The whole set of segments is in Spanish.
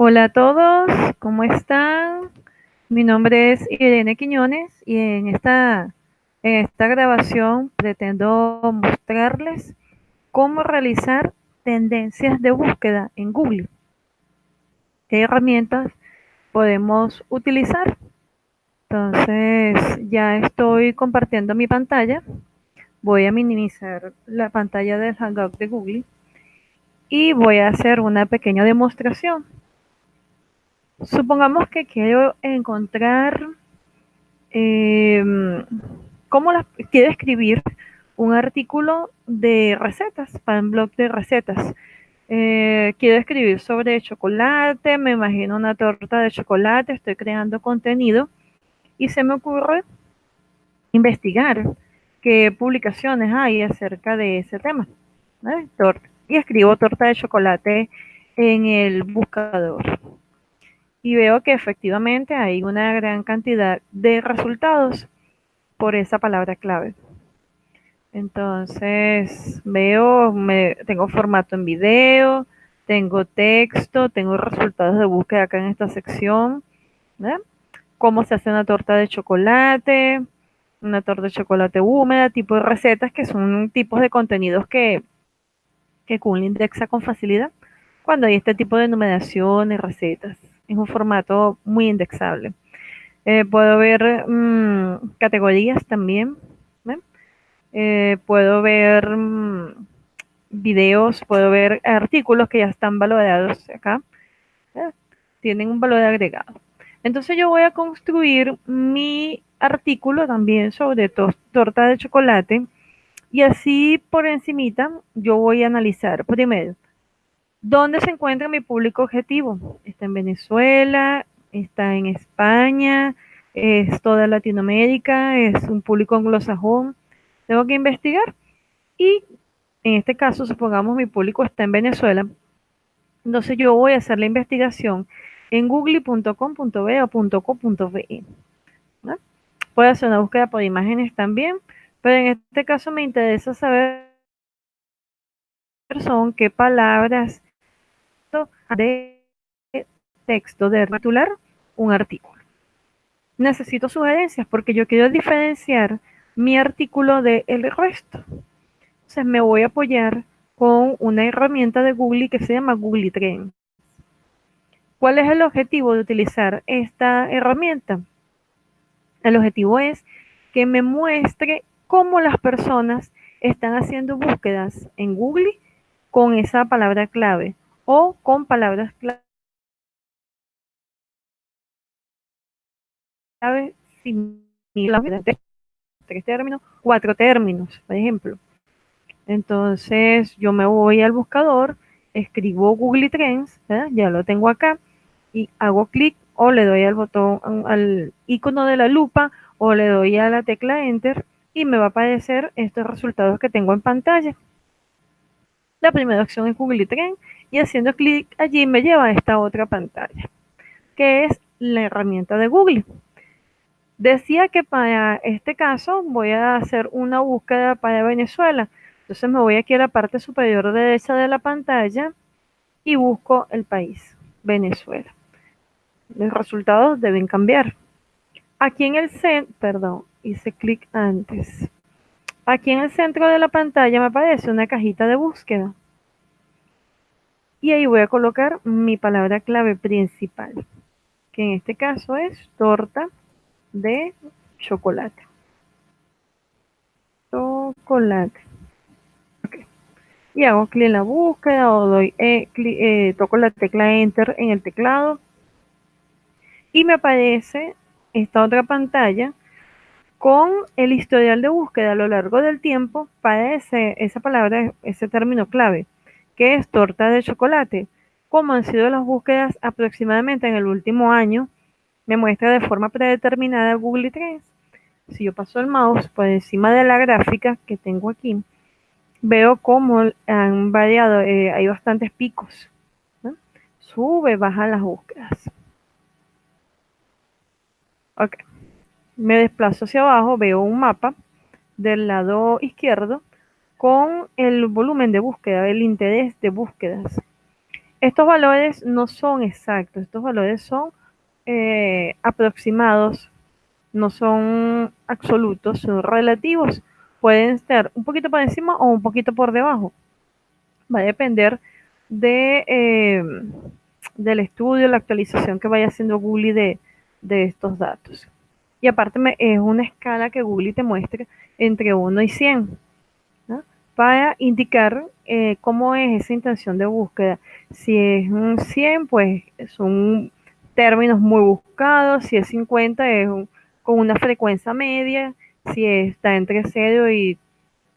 Hola a todos, ¿cómo están? Mi nombre es Irene Quiñones y en esta, en esta grabación pretendo mostrarles cómo realizar tendencias de búsqueda en Google. ¿Qué herramientas podemos utilizar? Entonces ya estoy compartiendo mi pantalla. Voy a minimizar la pantalla del Hangout de Google y voy a hacer una pequeña demostración. Supongamos que quiero encontrar eh, cómo las, quiero escribir un artículo de recetas para un blog de recetas. Eh, quiero escribir sobre chocolate, me imagino una torta de chocolate, estoy creando contenido y se me ocurre investigar qué publicaciones hay acerca de ese tema. Y escribo torta de chocolate en el buscador y veo que efectivamente hay una gran cantidad de resultados por esa palabra clave. Entonces veo, me, tengo formato en video, tengo texto, tengo resultados de búsqueda acá en esta sección. Cómo se hace una torta de chocolate, una torta de chocolate húmeda, tipo de recetas que son tipos de contenidos que, que Google indexa con facilidad cuando hay este tipo de numeraciones, recetas es un formato muy indexable. Eh, puedo ver mmm, categorías también. Eh, puedo ver mmm, videos, puedo ver artículos que ya están valorados acá. Tienen un valor agregado. Entonces yo voy a construir mi artículo también sobre to torta de chocolate y así por encimita yo voy a analizar primero ¿Dónde se encuentra mi público objetivo? Está en Venezuela, está en España, es toda Latinoamérica, es un público anglosajón. Tengo que investigar. Y en este caso, supongamos mi público está en Venezuela. Entonces yo voy a hacer la investigación en google.com.be o. Puedo hacer una búsqueda por imágenes también, pero en este caso me interesa saber qué palabras de texto de titular un artículo. Necesito sugerencias porque yo quiero diferenciar mi artículo del resto. Entonces me voy a apoyar con una herramienta de Google que se llama Google Trends. ¿Cuál es el objetivo de utilizar esta herramienta? El objetivo es que me muestre cómo las personas están haciendo búsquedas en Google con esa palabra clave o con palabras clave similares, tres términos, cuatro términos, por ejemplo. Entonces yo me voy al buscador, escribo Google Trends, ya lo tengo acá, y hago clic o le doy al botón, al icono de la lupa o le doy a la tecla Enter y me va a aparecer estos resultados que tengo en pantalla. La primera opción es Google Trends y haciendo clic allí me lleva a esta otra pantalla, que es la herramienta de Google. Decía que para este caso voy a hacer una búsqueda para Venezuela. Entonces me voy aquí a la parte superior derecha de la pantalla y busco el país, Venezuela. Los resultados deben cambiar. Aquí en el centro, perdón, hice clic antes. Aquí en el centro de la pantalla me aparece una cajita de búsqueda y ahí voy a colocar mi palabra clave principal, que en este caso es torta de chocolate. Chocolate. Y hago clic en la búsqueda o doy, eh, eh, toco la tecla Enter en el teclado y me aparece esta otra pantalla con el historial de búsqueda a lo largo del tiempo para esa palabra, ese término clave. ¿Qué es torta de chocolate? ¿Cómo han sido las búsquedas aproximadamente en el último año? Me muestra de forma predeterminada Google Trends. Si yo paso el mouse por encima de la gráfica que tengo aquí, veo cómo han variado, eh, hay bastantes picos. Sube, baja las búsquedas. Ok. Me desplazo hacia abajo, veo un mapa del lado izquierdo con el volumen de búsqueda, el interés de búsquedas. Estos valores no son exactos, estos valores son eh, aproximados, no son absolutos, son relativos. Pueden estar un poquito por encima o un poquito por debajo. Va a depender de, eh, del estudio, la actualización que vaya haciendo Google de, de estos datos. Y aparte me, es una escala que Google te muestra entre 1 y 100 ¿no? Para indicar eh, cómo es esa intención de búsqueda. Si es un 100, pues son términos muy buscados. Si es 50, es un, con una frecuencia media. Si está entre 0 y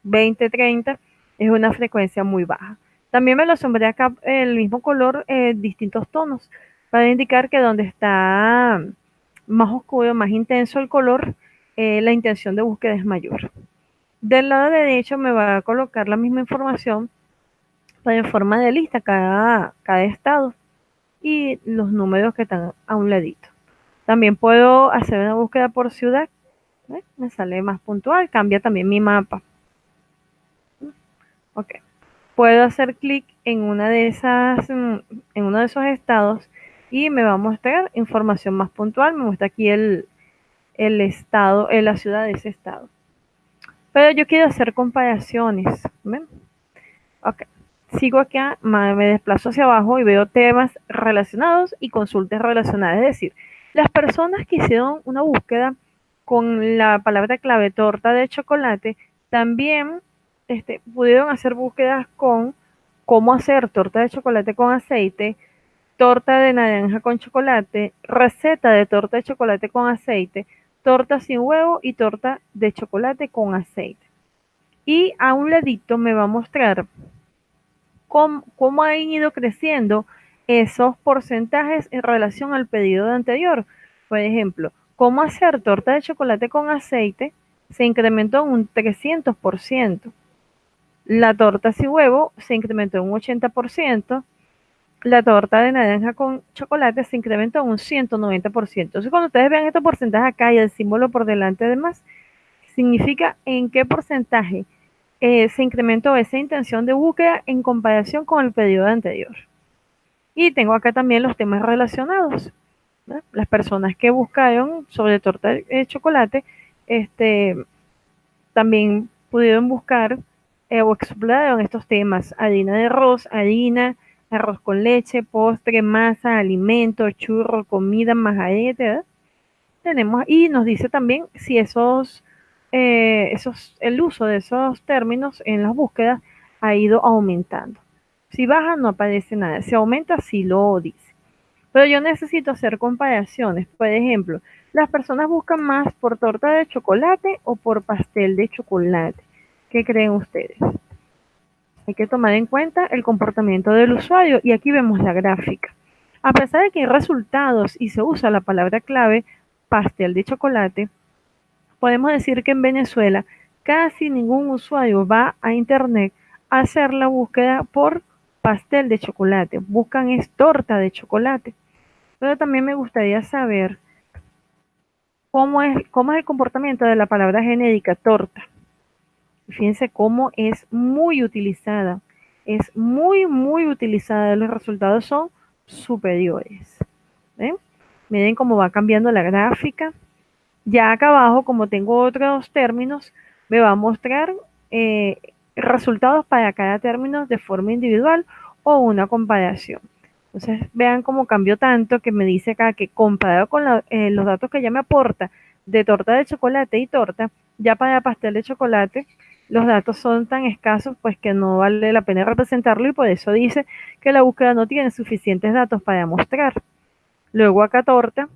20, 30, es una frecuencia muy baja. También me lo sombré acá el mismo color, eh, distintos tonos, para indicar que donde está más oscuro, más intenso el color, eh, la intención de búsqueda es mayor. Del lado derecho me va a colocar la misma información, pero en forma de lista cada, cada estado y los números que están a un ladito. También puedo hacer una búsqueda por ciudad. ¿eh? Me sale más puntual, cambia también mi mapa. Ok. Puedo hacer clic en una de esas, mm, en uno de esos estados y me va a mostrar información más puntual. Me muestra aquí el, el estado, en la ciudad de ese estado. Pero yo quiero hacer comparaciones. ¿ven? Ok. Sigo acá, me desplazo hacia abajo y veo temas relacionados y consultas relacionadas. Es decir, las personas que hicieron una búsqueda con la palabra clave torta de chocolate también este, pudieron hacer búsquedas con cómo hacer torta de chocolate con aceite, torta de naranja con chocolate, receta de torta de chocolate con aceite, torta sin huevo y torta de chocolate con aceite. Y a un ladito me va a mostrar cómo, cómo han ido creciendo esos porcentajes en relación al pedido anterior. Por ejemplo, cómo hacer torta de chocolate con aceite se incrementó en un 300%. La torta sin huevo se incrementó en un 80% la torta de naranja con chocolate se incrementó en un 190%. Entonces, cuando ustedes vean estos porcentajes acá y el símbolo por delante además, significa en qué porcentaje eh, se incrementó esa intención de búsqueda en comparación con el periodo anterior. Y tengo acá también los temas relacionados. Las personas que buscaron sobre torta de chocolate, este, también pudieron buscar eh, o exploraron estos temas, harina de arroz, harina, arroz con leche, postre, masa, alimento, churro, comida, majarete. Tenemos, y nos dice también si esos, eh, esos, el uso de esos términos en las búsquedas ha ido aumentando. Si baja no aparece nada, si aumenta sí lo dice. Pero yo necesito hacer comparaciones. Por ejemplo, las personas buscan más por torta de chocolate o por pastel de chocolate. ¿Qué creen ustedes? Hay que tomar en cuenta el comportamiento del usuario y aquí vemos la gráfica. A pesar de que hay resultados y se usa la palabra clave pastel de chocolate, podemos decir que en Venezuela casi ningún usuario va a internet a hacer la búsqueda por pastel de chocolate. Buscan es torta de chocolate. Pero también me gustaría saber cómo es, cómo es el comportamiento de la palabra genérica torta. Fíjense cómo es muy utilizada. Es muy, muy utilizada. Los resultados son superiores. Miren cómo va cambiando la gráfica. Ya acá abajo, como tengo otros términos, me va a mostrar eh, resultados para cada término de forma individual o una comparación. Entonces, vean cómo cambió tanto que me dice acá que comparado con eh, los datos que ya me aporta de torta de chocolate y torta, ya para pastel de chocolate, los datos son tan escasos pues que no vale la pena representarlo y por eso dice que la búsqueda no tiene suficientes datos para mostrar. Luego acá torta,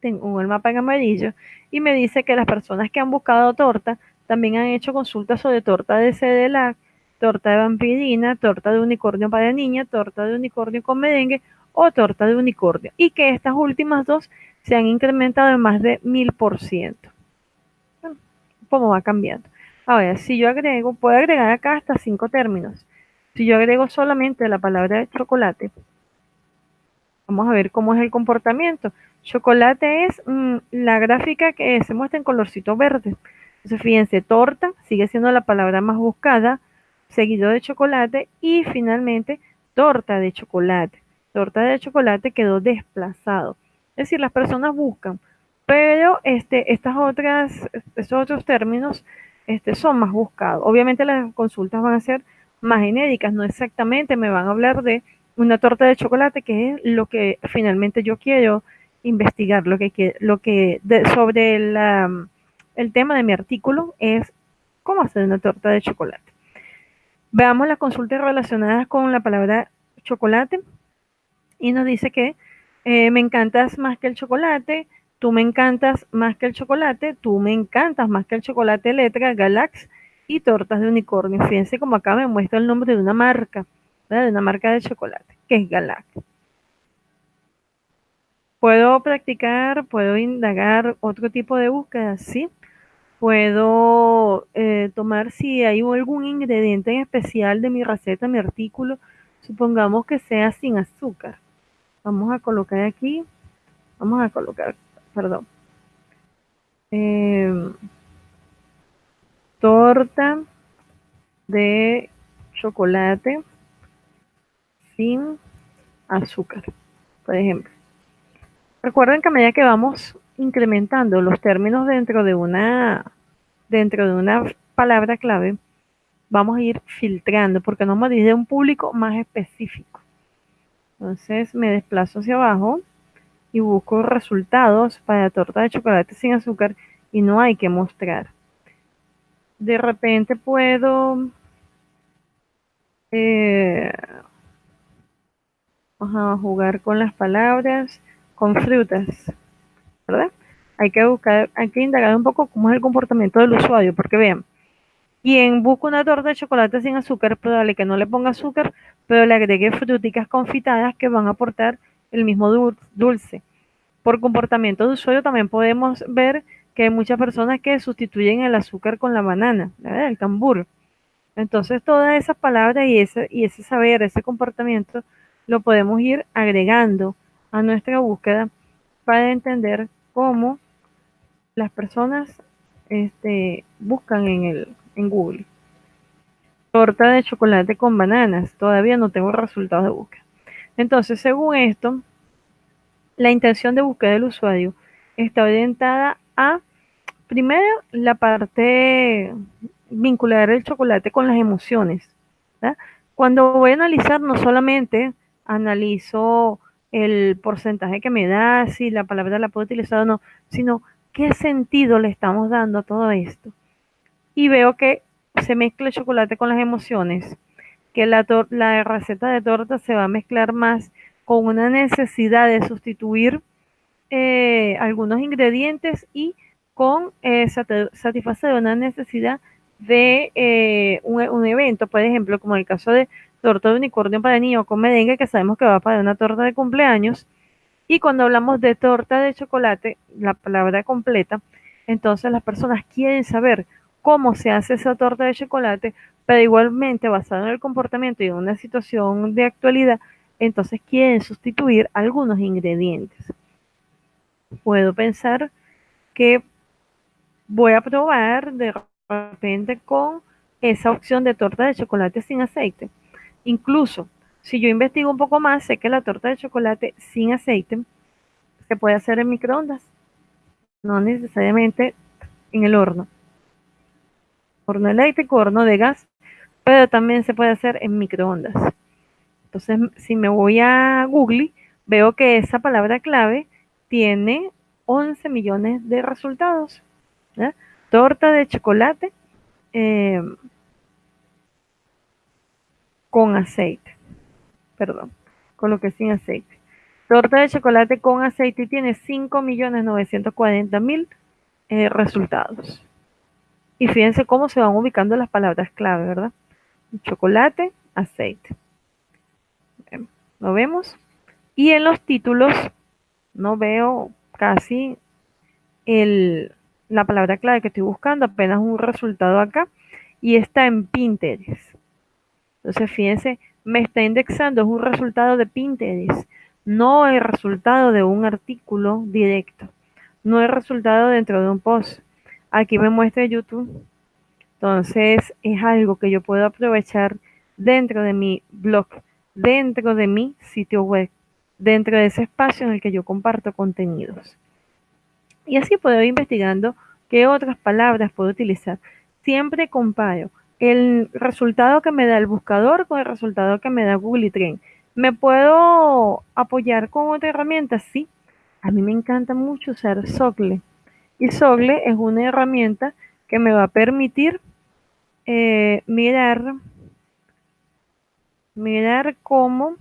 tengo el mapa en amarillo y me dice que las personas que han buscado torta también han hecho consultas sobre torta de CDLAC, torta de vampirina, torta de unicornio para niña, torta de unicornio con merengue o torta de unicornio y que estas últimas dos se han incrementado en más de mil por ciento. ¿Cómo va cambiando? Ahora, si yo agrego, puedo agregar acá hasta cinco términos. Si yo agrego solamente la palabra chocolate, vamos a ver cómo es el comportamiento. Chocolate es mm, la gráfica que se muestra en colorcito verde. Entonces, fíjense, torta sigue siendo la palabra más buscada, seguido de chocolate y finalmente torta de chocolate. Torta de chocolate quedó desplazado. Es decir, las personas buscan, pero este, estas otras, estos otros términos este, son más buscados. Obviamente las consultas van a ser más genéricas, no exactamente me van a hablar de una torta de chocolate, que es lo que finalmente yo quiero investigar, lo que, lo que sobre el tema de mi artículo es cómo hacer una torta de chocolate. Veamos las consultas relacionadas con la palabra chocolate y nos dice que eh, me encantas más que el chocolate, tú me encantas más que el chocolate, tú me encantas más que el chocolate letra, Galax y tortas de unicornio. Fíjense como acá me muestra el nombre de una marca, de una marca de chocolate, que es Galax. Puedo practicar, puedo indagar otro tipo de búsqueda, sí. Puedo eh, tomar si hay algún ingrediente en especial de mi receta, mi artículo, supongamos que sea sin azúcar. Vamos a colocar aquí, vamos a colocar, perdón, em, torta de chocolate sin azúcar, por ejemplo. Recuerden que a medida que vamos incrementando los términos dentro de una dentro de una palabra clave, vamos a ir filtrando porque nos vamos un público más específico. Entonces me desplazo hacia abajo y busco resultados para torta de chocolate sin azúcar y no hay que mostrar. De repente puedo eh, jugar con las palabras con frutas, ¿verdad? Hay que buscar, hay que indagar un poco cómo es el comportamiento del usuario, porque vean, quien busca una torta de chocolate sin azúcar, probable que no le ponga azúcar, pero le agregue fruticas confitadas que van a aportar el mismo dulce. Por comportamiento de usuario también podemos ver que hay muchas personas que sustituyen el azúcar con la banana, el cambur. Entonces todas esas palabras y ese, y ese saber, ese comportamiento, lo podemos ir agregando a nuestra búsqueda para entender cómo las personas este, buscan en, el, en Google. Torta de chocolate con bananas. Todavía no tengo resultados de búsqueda. Entonces, según esto, la intención de búsqueda del usuario está orientada a, primero, la parte vincular el chocolate con las emociones. Cuando voy a analizar, no solamente analizo el porcentaje que me da, si la palabra la puedo utilizar o no, sino qué sentido le estamos dando a todo esto. Y veo que se mezcla el chocolate con las emociones, que la, receta de torta se va a mezclar más con una necesidad de sustituir eh, algunos ingredientes y con eh, satisfacer una necesidad de eh, un, un, evento, por ejemplo, como el caso de torta de unicornio para niños con merengue, que sabemos que va para una torta de cumpleaños. Y cuando hablamos de torta de chocolate, la palabra completa, entonces las personas quieren saber cómo se hace esa torta de chocolate, pero igualmente basado en el comportamiento y en una situación de actualidad, entonces quieren sustituir algunos ingredientes. Puedo pensar que voy a probar de repente con esa opción de torta de chocolate sin aceite. Incluso, si yo investigo un poco más, sé que la torta de chocolate sin aceite se puede hacer en microondas, no necesariamente en el horno. Horno eléctrico, horno de gas, pero también se puede hacer en microondas. Entonces, si me voy a Google, veo que esa palabra clave tiene 11 millones de resultados. Torta de chocolate eh, con aceite. Perdón, coloqué sin aceite. Torta de chocolate con aceite tiene 5.940.000 eh, resultados. Y fíjense cómo se van ubicando las palabras clave, ¿verdad? Chocolate, aceite. ¿Lo vemos? Y en los títulos no veo casi el, la palabra clave que estoy buscando, apenas un resultado acá. Y está en Pinterest. Entonces, fíjense, me está indexando, es un resultado de Pinterest, no el resultado de un artículo directo, no el resultado dentro de un post. Aquí me muestra YouTube. Entonces, es algo que yo puedo aprovechar dentro de mi blog, dentro de mi sitio web, dentro de ese espacio en el que yo comparto contenidos. Y así puedo ir investigando qué otras palabras puedo utilizar. Siempre comparo el resultado que me da el buscador con el resultado que me da Google Trend. ¿Me puedo apoyar con otra herramienta? Sí. A mí me encanta mucho usar Socle. Y Socle es una herramienta que me va a permitir eh, mirar, mirar cómo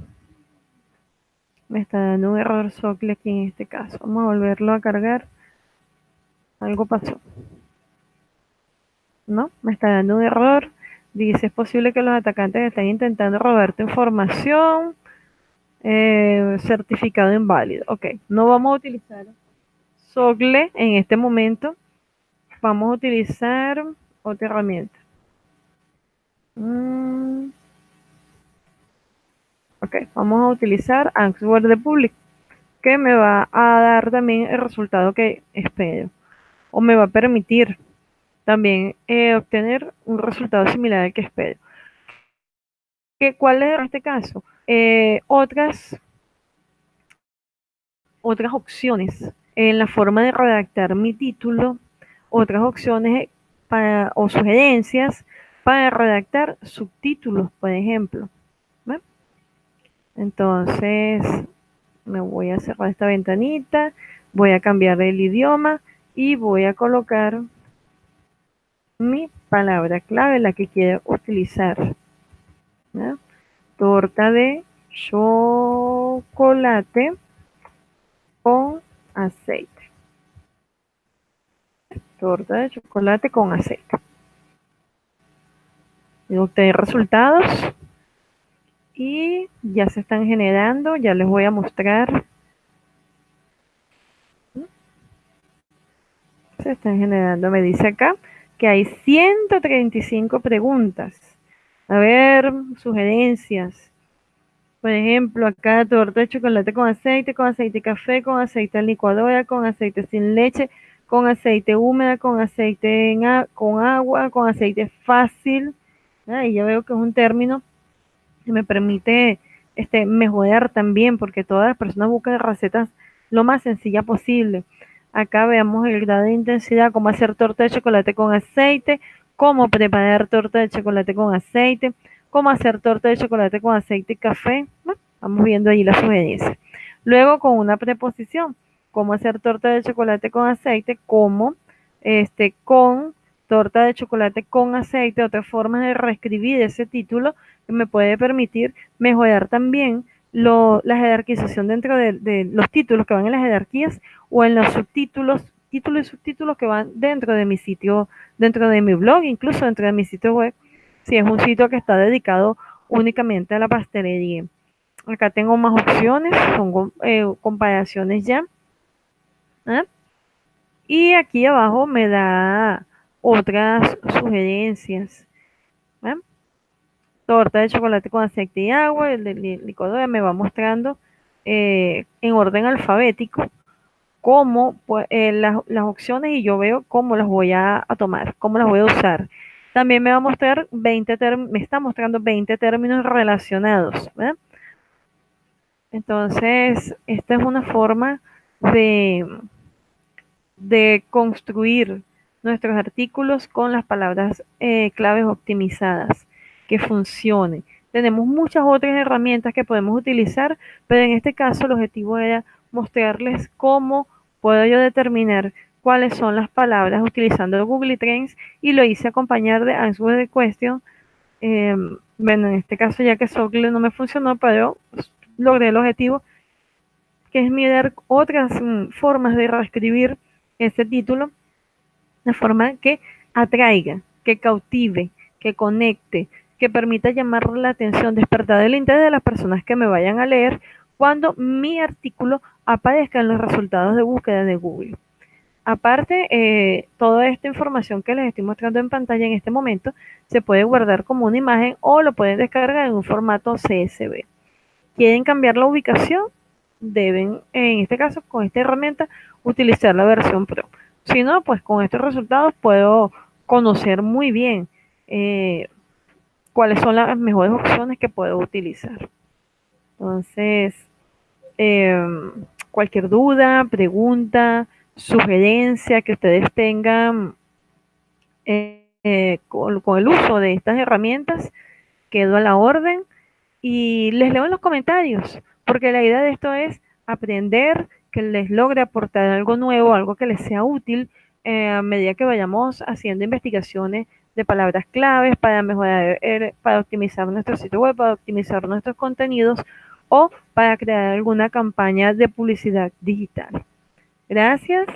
me está dando un error Socle aquí en este caso. Vamos a volverlo a cargar. Algo pasó. ¿No? Me está dando un error. Dice, es posible que los atacantes estén intentando robar tu información. Eh, certificado inválido. Ok, no vamos a utilizar Sogle en este momento. Vamos a utilizar otra herramienta. Mm. Ok, vamos a utilizar Answer the Public, que me va a dar también el resultado que espero. O me va a permitir también eh, obtener un resultado similar al que espero. ¿Qué, ¿Cuál es en este caso? Eh, otras, otras opciones en la forma de redactar mi título, otras opciones para, o sugerencias para redactar subtítulos, por ejemplo. Entonces, me voy a cerrar esta ventanita, voy a cambiar el idioma y voy a colocar mi palabra clave, la que quiero utilizar. Torta de chocolate con aceite. Torta de chocolate con aceite. Y obtener resultados y ya se están generando, ya les voy a mostrar. Se están generando, me dice acá que hay 135 preguntas. A ver, sugerencias. Por ejemplo, acá torta de chocolate con aceite, con aceite café, con aceite licuadora, con aceite sin leche, con aceite húmeda, con aceite con agua, con aceite fácil. Ah, y ya veo que es un término que me permite este, mejorar también, porque todas las personas buscan recetas lo más sencilla posible. Acá veamos el grado de intensidad, cómo hacer torta de chocolate con aceite, cómo preparar torta de chocolate con aceite, cómo hacer torta de chocolate con aceite y café. vamos viendo ahí la sugerencia. Luego con una preposición, cómo hacer torta de chocolate con aceite, cómo este, con torta de chocolate con aceite, otra forma de reescribir ese título que me puede permitir mejorar también lo, la jerarquización dentro de, los títulos que van en las jerarquías o en los subtítulos, títulos y subtítulos que van dentro de mi sitio, dentro de mi blog, incluso dentro de mi sitio web, si es un sitio que está dedicado únicamente a la pastelería. Acá tengo más opciones, son eh, comparaciones ya. ¿Ah? Y aquí abajo me da otras sugerencias. Torta de chocolate con aceite y agua, el de licuadora me va mostrando eh, en orden alfabético cómo eh, las, opciones y yo veo cómo las voy a, tomar, cómo las voy a usar. También me va a mostrar 20 me está mostrando 20 términos relacionados. Entonces, esta es una forma de, de construir nuestros artículos con las palabras eh, claves optimizadas, que funcione. Tenemos muchas otras herramientas que podemos utilizar, pero en este caso el objetivo era mostrarles cómo puedo yo determinar cuáles son las palabras utilizando Google Trends y lo hice acompañar de Answer the Question. Em, bueno, en este caso ya que Socle no me funcionó, pero logré el objetivo, que es mirar otras mm, formas de reescribir ese título de forma que atraiga, que cautive, que conecte, que permita llamar la atención, despertar el interés de las personas que me vayan a leer cuando mi artículo aparezca en los resultados de búsqueda de Google. Aparte, eh, toda esta información que les estoy mostrando en pantalla en este momento se puede guardar como una imagen o lo pueden descargar en un formato CSV. ¿Quieren cambiar la ubicación? Deben, en este caso, con esta herramienta, utilizar la versión Pro. Si no, pues con estos resultados puedo conocer muy bien eh, cuáles son las mejores opciones que puedo utilizar. Entonces, em, cualquier duda, pregunta, sugerencia que ustedes tengan eh, con, con el uso de estas herramientas, quedo a la orden y les leo en los comentarios, porque la idea de esto es aprender, que les logre aportar algo nuevo, algo que les sea útil eh, a medida que vayamos haciendo investigaciones de palabras claves para mejorar, eh, para optimizar nuestro sitio web, para optimizar nuestros contenidos o para crear alguna campaña de publicidad digital. Gracias